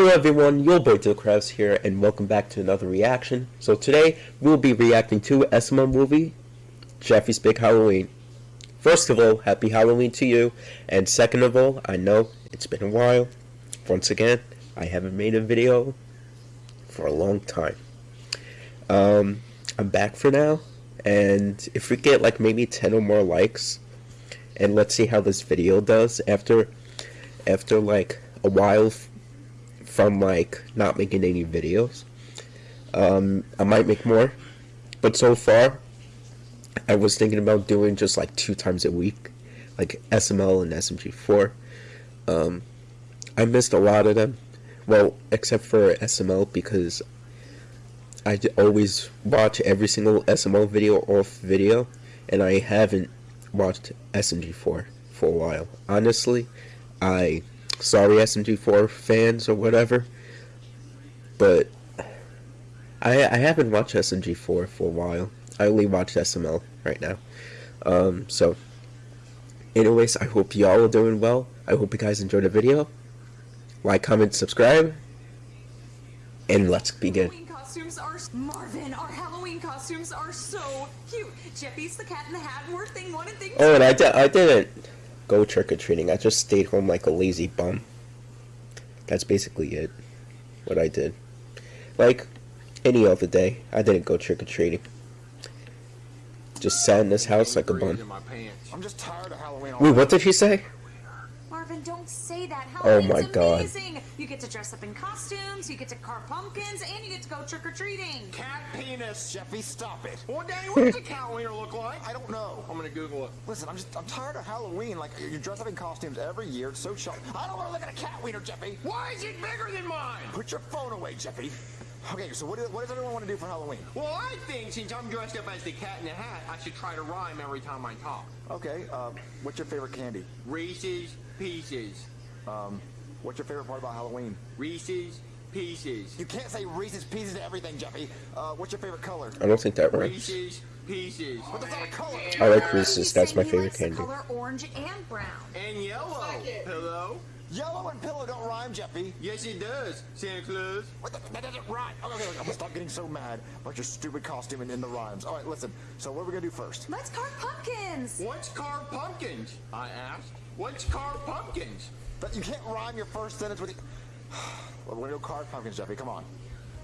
Hello everyone, your boy Krabs here, and welcome back to another reaction. So today, we'll be reacting to SML movie, Jeffy's Big Halloween. First of all, happy Halloween to you, and second of all, I know it's been a while. Once again, I haven't made a video for a long time. Um, I'm back for now, and if we get like maybe 10 or more likes, and let's see how this video does after, after like a while from like not making any videos. Um, I might make more, but so far, I was thinking about doing just like two times a week, like SML and SMG4. Um, I missed a lot of them, well, except for SML because I always watch every single SML video off video, and I haven't watched SMG4 for a while. Honestly, I sorry SMG4 fans or whatever, but I I haven't watched SMG4 for a while. I only watch SML right now. Um, so, anyways, I hope y'all are doing well. I hope you guys enjoyed the video. Like, comment, subscribe, and let's begin. costumes are Marvin. Our Halloween costumes are so cute. Jeffy's the cat in the hat, we're thing one and thing. Oh, and I. I didn't go trick or treating. I just stayed home like a lazy bum. That's basically it. What I did. Like any other day, I didn't go trick or treating. Just sat in this house like a bum. I'm just tired of Halloween. Wait, what did he say? Marvin, don't say that. Oh my God. amazing. You get to dress up in costumes, you get to carve pumpkins, and you get to go trick or treating. Cat penis. Jeffy, stop it. Well, Danny, what does a cat wiener look like? I don't know. I'm gonna Google it. Listen, I'm just I'm tired of Halloween. Like you dress up in costumes every year. It's so shocking. I don't want to look at a cat wiener, Jeffy. Why is it bigger than mine? Put your phone away, Jeffy. Okay, so what, do, what does everyone want to do for Halloween? Well, I think since I'm dressed up as the cat in the hat, I should try to rhyme every time I talk. Okay, uh, what's your favorite candy? Reese's Pieces. Um, what's your favorite part about Halloween? Reese's Pieces. You can't say Reese's Pieces to everything, Jeffy. Uh, what's your favorite color? I don't think that rhymes. Reese's Pieces. What is that a color? I like Reese's. That's my favorite likes the candy. color orange and brown. And yellow. Pillow. Yellow and pillow don't rhyme, Jeffy. Yes, it does. Santa Claus. What the, that doesn't rhyme. Okay, okay, okay, I'm gonna stop getting so mad about your stupid costume and in the rhymes. All right, listen. So what are we gonna do first? Let's carve pumpkins. What's carve pumpkins? I asked. What's carve pumpkins? But you can't rhyme your first sentence with. The... well, we're gonna go carve pumpkins, Jeffy. Come on.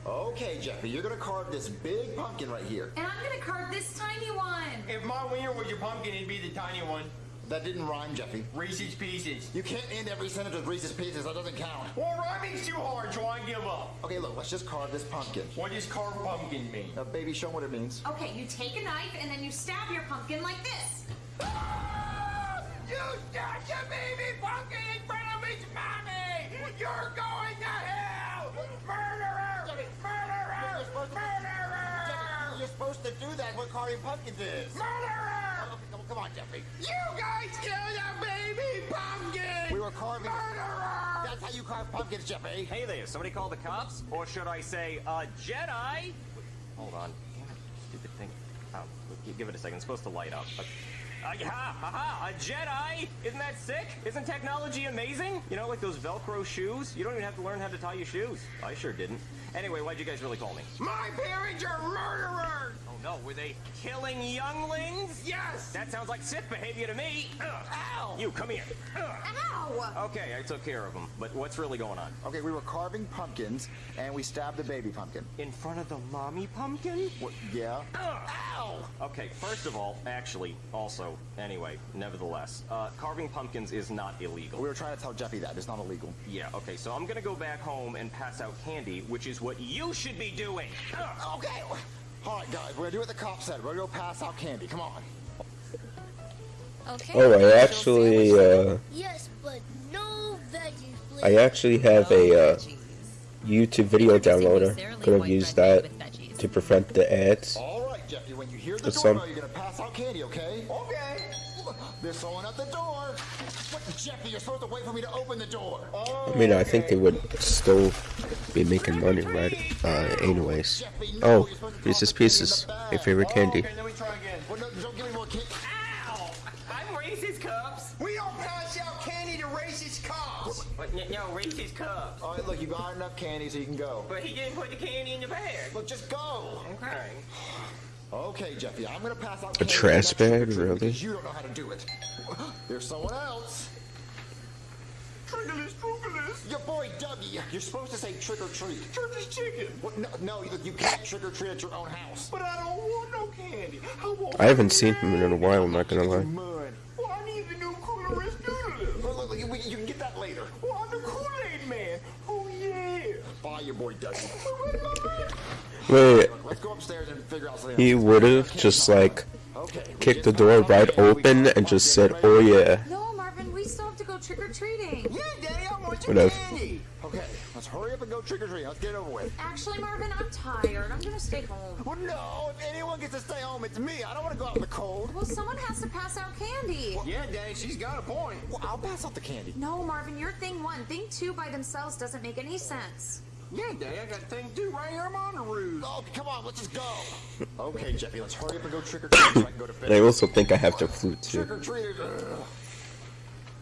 Okay, Jeffy, you're gonna carve this big pumpkin right here. And I'm gonna carve this tiny one. If my wiener was your pumpkin, it'd be the tiny one. That didn't rhyme, Jeffy. Reese's Pieces. You can't end every sentence with Reese's Pieces. That doesn't count. Well, rhyming's too hard, so I give up. Okay, look, let's just carve this pumpkin. What does carve pumpkin mean? Now, baby, show 'em what it means. Okay, you take a knife and then you stab your pumpkin like this. Ah! You stabbed your baby pumpkin in front of me, mommy! You're going to hell! Murderer! Murderer! Murderer! You're supposed to do that when carving pumpkins is. Murderer! Come, come on, Jeffy. You guys killed a baby pumpkin! We were carving. Murderer! That's how you carve pumpkins, Jeffy. Hey there, somebody call the cops? Or should I say, uh, Jedi? Hold on. Stupid thing. Oh, give it a second. It's supposed to light up. Uh, uh, ha, ha, ha, a Jedi! Isn't that sick? Isn't technology amazing? You know, like those Velcro shoes? You don't even have to learn how to tie your shoes. I sure didn't. Anyway, why'd you guys really call me? My parents are murderers! Oh were they killing younglings? Yes! That sounds like Sith behavior to me. Ugh. Ow! You, come here. Ugh. Ow! Okay, I took care of them. But what's really going on? Okay, we were carving pumpkins, and we stabbed the baby pumpkin. In front of the mommy pumpkin? What? Yeah. Ow! Okay, first of all, actually, also, anyway, nevertheless, uh, carving pumpkins is not illegal. We were trying to tell Jeffy that it's not illegal. Yeah, okay, so I'm gonna go back home and pass out candy, which is what you should be doing. Ugh. Okay. All right, guys, we're gonna do what the cop said. We're gonna go pass out candy. Come on. Okay. Oh, I actually, uh, Yes, but no veggies, please. I actually have a uh, YouTube video downloader. Could have used that to prevent the ads. All right, Jeffy, when you hear the doorbell, you're gonna pass out candy, okay? Okay. They're throwing up the door. What, Jeffy, you're supposed to wait for me to open the door. Oh, I mean, I think they would still be making money, right? Uh, anyways. Oh, Reese's Pieces, my favorite candy. Okay, let me try again. Well, no, don't give me more candy. Ow! I'm Reese's Cups! We don't pass out candy to racist cops! What, no, no, Reese's Cups. All right, look, you you got enough candy so you can go. But he didn't put the candy in the bag. Look, just go. Okay. Okay, Jeffy, I'm gonna pass out A trash to the next bag, really? You don't know how to do it. There's someone else. Triggerless, trooperless. Your boy Dougie. You're supposed to say trick or treat. Turkey's chicken. What? No, no, you, you can't trick or treat at your own house. But I don't want no candy. I want I haven't seen him in a while. I'm not gonna lie. Mud. Well, I need the new coolerist doodlers. Look, look, look, you, you can get that later. Well, I'm the Kool-Aid man. Your boy Dougie. Wait, Let's go upstairs and figure out something. he would have just like Okay. kicked the door got- right open and just said, "Oh yeah." No, Marvin, we still have to go trick or treating. Yeah, Daddy, I want Whatever. candy. Okay, let's hurry up and go trick or treating. Let's get it over with. Actually, Marvin, I'm tired. I'm gonna stay home. Well, no, if anyone gets to stay home, it's me. I don't want to go out in the cold. Well, someone has to pass out candy. Yeah, Daddy, she's got a point. Well, I'll pass out the candy. No, Marvin, you're thing one. Thing two by themselves doesn't make any sense. Yeah, Daddy, I got a thing to do right here. I'm on the roof. Oh, come on, let's just go. Okay, Jeffy, let's hurry up and go trick or treating so I can go to bed. And I also think I have to flute too. Trick too. or treaters. Ugh.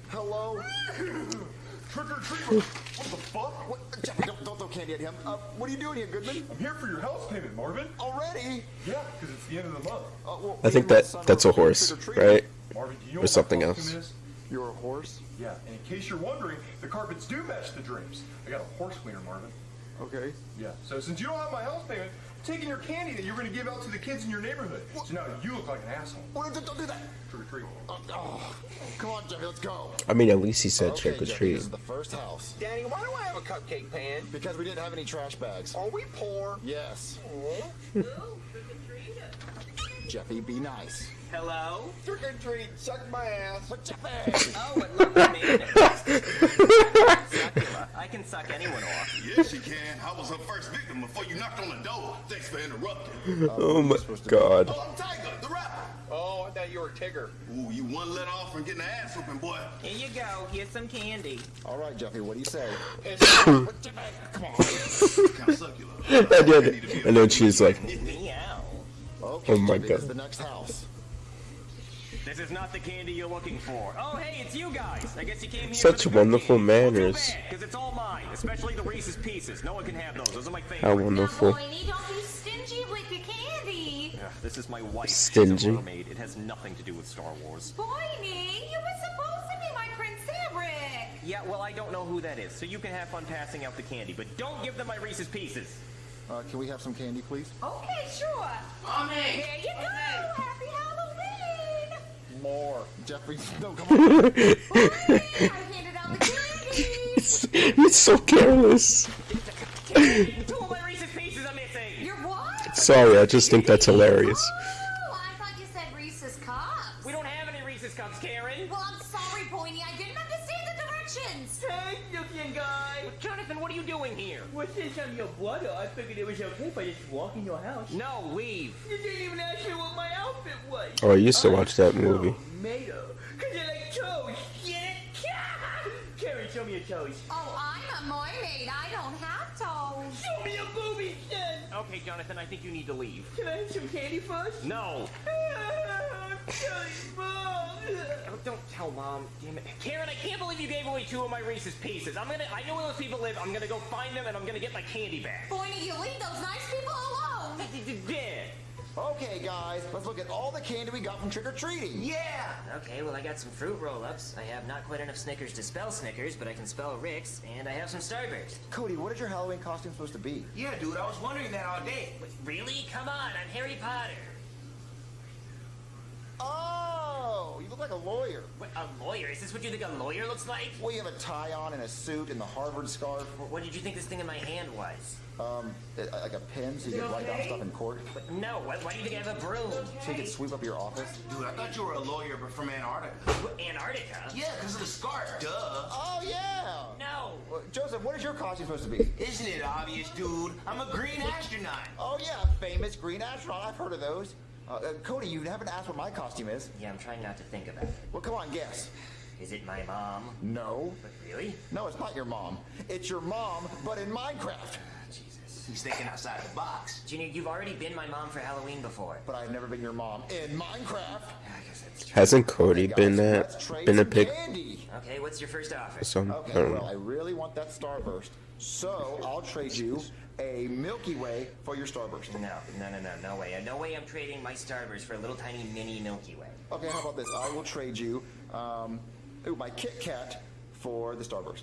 Hello? Trick or treat! What the fuck? What? Jeffy, don't, don't throw candy at him. Uh, what are you doing here, Goodman? I'm here for your house payment, Marvin. Already? Yeah, because it's the end of the month. Uh, well, I think that that's a horse, right? Marvin, do you know Or what something my else. costume is? You're a horse? Yeah, and in case you're wondering, the carpets do match the drapes. I got a horse cleaner, Marvin. Okay. Yeah. So since you don't have my house payment, I'm taking your candy that you're going to give out to the kids in your neighborhood. So now you look like an asshole. Well, don't, don't do that. Trick or treat. Oh, oh, come on, Jeffy, let's go. I mean, at least he said okay, trick or Jeffy, this is the first house. Daddy, why do I have a cupcake pan? Because we didn't have any trash bags. Are we poor? Yes. Jeffy, be nice. Hello? Trick or treat, suck my ass. But Jeffy! Oh, what lovely mayonnaise. Succula. I can suck anyone off. Yes, she can. I was her first victim before you knocked on the door. Thanks for interrupting. Oh my god. Oh, I'm Tyga, the rapper. Oh, I thought you were Tigger. Ooh, you one let off from getting the ass whooping, boy. Here you go. Here's some candy. All right, Jeffy, what do you say? Come on. kind of suck you love. I did. And then she's like, Meow. Okay, Oh my Jeffy, God. this is the next house. This is not the candy you're looking for. Oh, hey, it's you guys. I guess you came here Such for the wonderful candy. manners. Because it's all mine, especially the Reese's Pieces. No one can have those. Those are my favorite. how wonderful. Now, Boiny, don't be stingy with your candy. Ugh, this is my wife. Stingy. She's mermaid. It has nothing to do with Star Wars. Boiny, you were supposed to be my Prince Eric. Yeah, well, I don't know who that is, so you can have fun passing out the candy, but don't give them my Reese's Pieces. Uh, can we have some candy, please? Okay, sure. Mommy! There you go. Happy Halloween. More. Jeffrey, no, come on. Boiny, I handed out the candy. He's so careless. Two of my Reese's Pieces are missing. You're what? Sorry, I just think that's hilarious. Doing here? Well, since I'm your brother, I figured it was okay if I just walk in your house. No, leave. You didn't even ask me what my outfit was. Oh, I used to watch that movie. Tomato. Cause they're like toes. Get it? Karen, show me your toes. Oh, I'm a mermaid. I don't have toes. Show me your boobies then. Okay, Jonathan, I think you need to leave. Can I have some candy first? No. I'm telling Mom. Oh, don't tell mom. Damn it. Karen, I can't believe you gave away two of my Reese's Pieces. I'm gonna. I know where those people live. I'm gonna go find them and I'm gonna get my candy back. Boiny, you leave those nice people alone. Yeah. Okay, guys, let's look at all the candy we got from trick or treating. Yeah. Okay, well, I got some fruit roll-ups. I have not quite enough Snickers to spell Snickers, but I can spell Ricks, and I have some Starburst. Cody, what is your Halloween costume supposed to be? Yeah, dude, I was wondering that all day. Really? Come on, I'm Harry Potter. Oh, you look like a lawyer. What, a lawyer? Is this what you think a lawyer looks like? Well, you have a tie on and a suit and the Harvard scarf. What did you think this thing in my hand was? Um, like a pen so you can write down stuff in court. But no, why, why do you think I have a broom? So you can sweep up your office. Dude, I thought you were a lawyer, but from Antarctica. What, Antarctica? Yeah, because of the scarf. Duh. Oh, yeah. No. Well, Joseph, what is your costume supposed to be? Isn't it obvious, dude? I'm a green astronaut. Oh, yeah, famous green astronaut. I've heard of those. Uh, uh, Cody, you haven't asked what my costume is. Yeah, I'm trying not to think about it. Well, come on, guess. Is it my mom? No. But really? No, it's not your mom. It's your mom, but in Minecraft. Jesus. He's thinking outside the box. Junior, you've already been my mom for Halloween before. But I've never been your mom in Minecraft. I guess that's true. Hasn't Cody Guys, been that? Been a some pig? Candy. Okay, what's your first offer? Some, I Okay, don't well, I really want that starburst. So I'll trade you a Milky Way for your Starburst. No, no, no, no, no way. No way I'm trading my Starburst for a little tiny mini Milky Way. Okay, how about this? I will trade you um, ooh, my Kit Kat for the Starburst.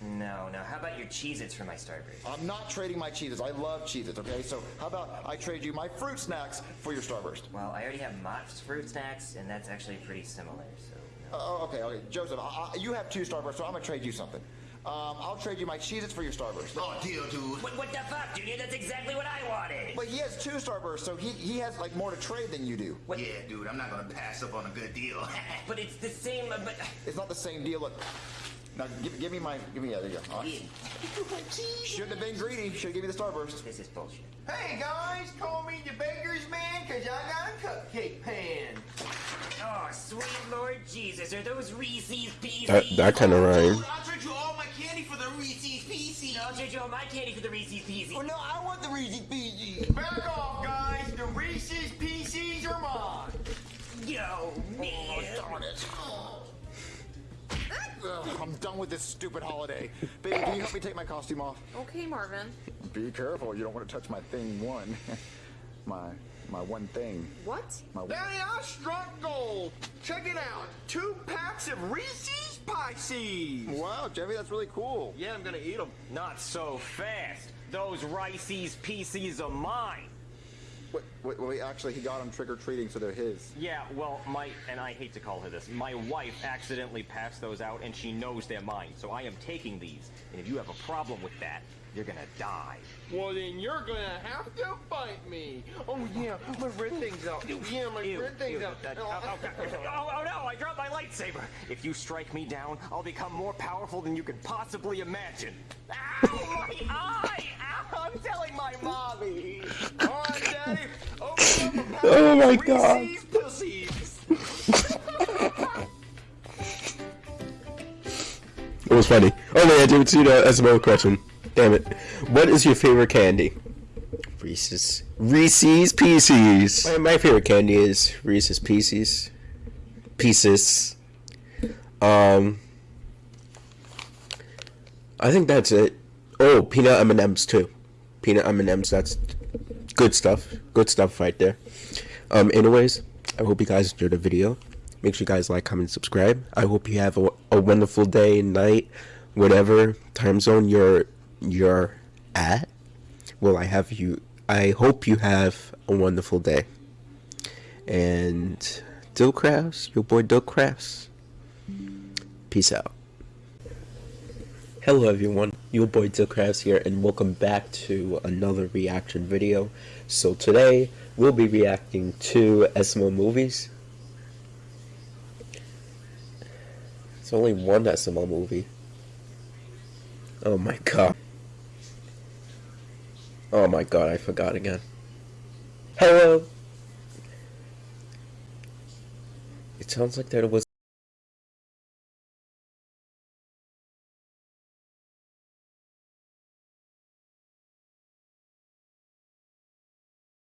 No, no. How about your Cheez-Its for my Starburst? I'm not trading my Cheez-Its. I love Cheez-Its, okay? So how about I trade you my fruit snacks for your Starburst? Well, I already have Mott's fruit snacks, and that's actually pretty similar, so no. Uh, oh, okay, okay. Joseph, I, I, you have two Starbursts, so I'm gonna trade you something. Um, I'll trade you my Cheez-Its for your Starburst. Oh, deal, dude. What, what the fuck, Junior? That's exactly what I wanted! But he has two Starbursts, so he, he has like more to trade than you do. What? Yeah, dude, I'm not gonna pass up on a good deal. But it's the same, uh, but... It's not the same deal. Look, now give, give me my, give me, yeah, there you go. All right. Shouldn't have been greedy. Should have given me the Starburst. This is bullshit. Hey guys, call me the baker's man, cause I got a cupcake pan. Oh, sweet Lord Jesus, are those Reese's Pieces? That, that kind of oh, rhyme. Dude, I'll trade you all my candy for the Reese's Pieces. I'll trade you all my candy for the Reese's Pieces. Oh no, I want the Reese's Pieces. Back off, guys. The Reese's Pieces are mine. Yo, Ugh, I'm done with this stupid holiday. Baby, can you help me take my costume off? Okay, Marvin. Be careful, you don't want to touch my thing one. my my one thing. What? My Daddy, I struck gold. Check it out. Two packs of Reese's Pieces. Wow, Jeffy, that's really cool. Yeah, I'm gonna eat them. Not so fast. Those Reese's Pieces are mine. Wait, wait, wait, actually, he got them trick or treating, so they're his. Yeah, well, my and I hate to call her this. My wife accidentally passed those out, and she knows they're mine. So I am taking these. And if you have a problem with that, you're gonna die. Well, then you're gonna have to fight me. Oh yeah, my red thing's out. Yeah, my Ew, red thing's ew, out. that- oh, oh, oh, oh, no! I dropped my lightsaber. If you strike me down, I'll become more powerful than you could possibly imagine. Ow, my eye! Ow, I'm telling my mommy. All right, Daddy, open up a pack Oh my God. Reese's It was funny. Oh wait, I didn't see the SML question. Damn it. What is your favorite candy? Reese's. Reese's Pieces. My, my favorite candy is Reese's Pieces. Pieces. Um. I think that's it. Oh, peanut M&Ms too. Peanut M&Ms. That's good stuff. Good stuff right there. Um. Anyways, I hope you guys enjoyed the video. Make sure you guys like, comment, subscribe. I hope you have a, a wonderful day, and night, whatever time zone you're you're at. Well, I have you. I hope you have a wonderful day. And Dill Crafts, your boy Dill Crafts. Peace out. Hello everyone, your boy Dill Crafts here, and welcome back to another reaction video. So today we'll be reacting to SMO movies. It's only one SML movie. Oh my god. Oh my god, I forgot again. Hello! It sounds like there was